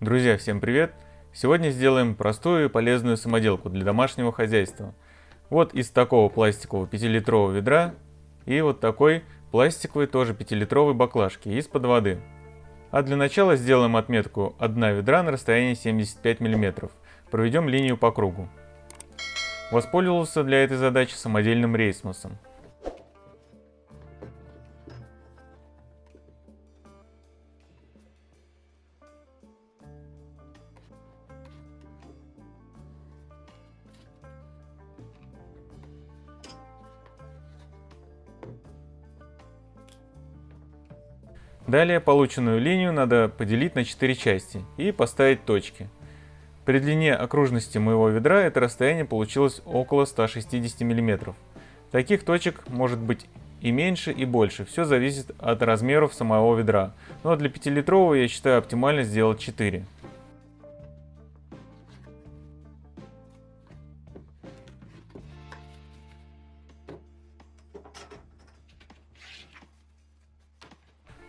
Друзья, всем привет! Сегодня сделаем простую и полезную самоделку для домашнего хозяйства. Вот из такого пластикового 5-литрового ведра и вот такой пластиковой тоже 5-литровой баклажки из-под воды. А для начала сделаем отметку 1 ведра на расстоянии 75 мм. Проведем линию по кругу. Воспользовался для этой задачи самодельным рейсмосом. Далее полученную линию надо поделить на 4 части и поставить точки. При длине окружности моего ведра это расстояние получилось около 160 мм. Таких точек может быть и меньше, и больше. Все зависит от размеров самого ведра. Но для 5-литрового я считаю оптимально сделать 4.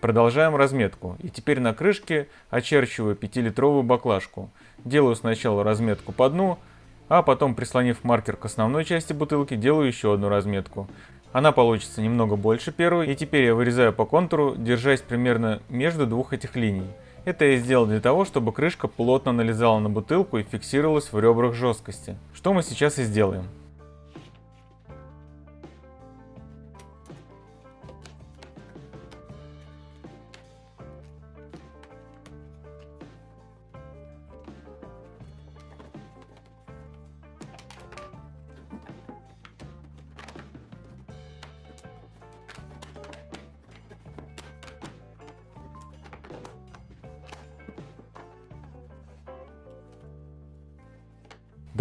Продолжаем разметку. И теперь на крышке очерчиваю 5-литровую баклажку. Делаю сначала разметку по дну, а потом, прислонив маркер к основной части бутылки, делаю еще одну разметку. Она получится немного больше первой, и теперь я вырезаю по контуру, держась примерно между двух этих линий. Это я сделал для того, чтобы крышка плотно налезала на бутылку и фиксировалась в ребрах жесткости. Что мы сейчас и сделаем.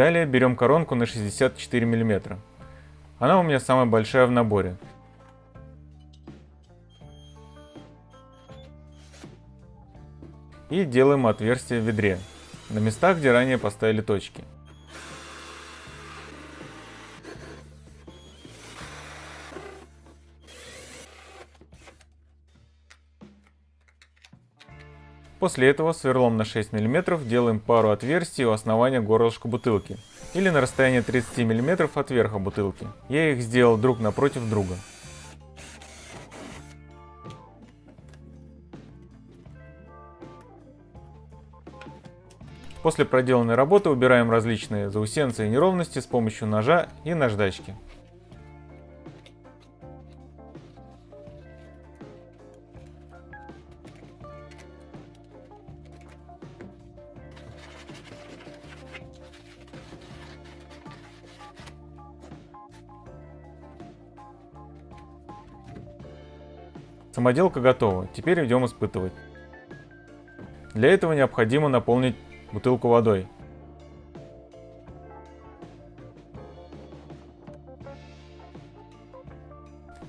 Далее берем коронку на 64 мм. Она у меня самая большая в наборе. И делаем отверстие в ведре, на местах, где ранее поставили точки. После этого сверлом на 6 мм делаем пару отверстий у основания горлышка бутылки или на расстоянии 30 мм от верха бутылки. Я их сделал друг напротив друга. После проделанной работы убираем различные заусенцы и неровности с помощью ножа и наждачки. Самоделка готова, теперь идем испытывать. Для этого необходимо наполнить бутылку водой.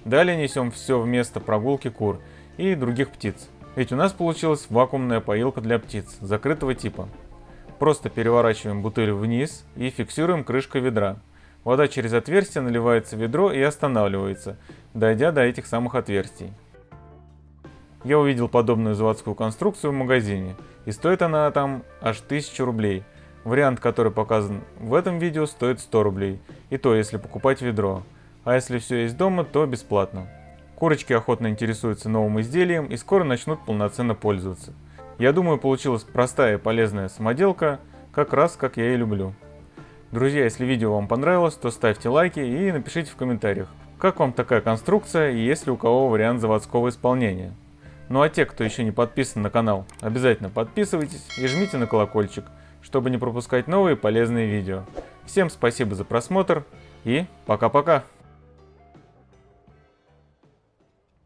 Далее несем все в место прогулки кур и других птиц. Ведь у нас получилась вакуумная поилка для птиц, закрытого типа. Просто переворачиваем бутыль вниз и фиксируем крышкой ведра. Вода через отверстие наливается в ведро и останавливается, дойдя до этих самых отверстий. Я увидел подобную заводскую конструкцию в магазине, и стоит она там аж 1000 рублей. Вариант, который показан в этом видео, стоит 100 рублей, и то если покупать ведро. А если все есть дома, то бесплатно. Курочки охотно интересуются новым изделием и скоро начнут полноценно пользоваться. Я думаю, получилась простая и полезная самоделка, как раз как я и люблю. Друзья, если видео вам понравилось, то ставьте лайки и напишите в комментариях, как вам такая конструкция и есть ли у кого вариант заводского исполнения. Ну а те, кто еще не подписан на канал, обязательно подписывайтесь и жмите на колокольчик, чтобы не пропускать новые полезные видео. Всем спасибо за просмотр и пока-пока!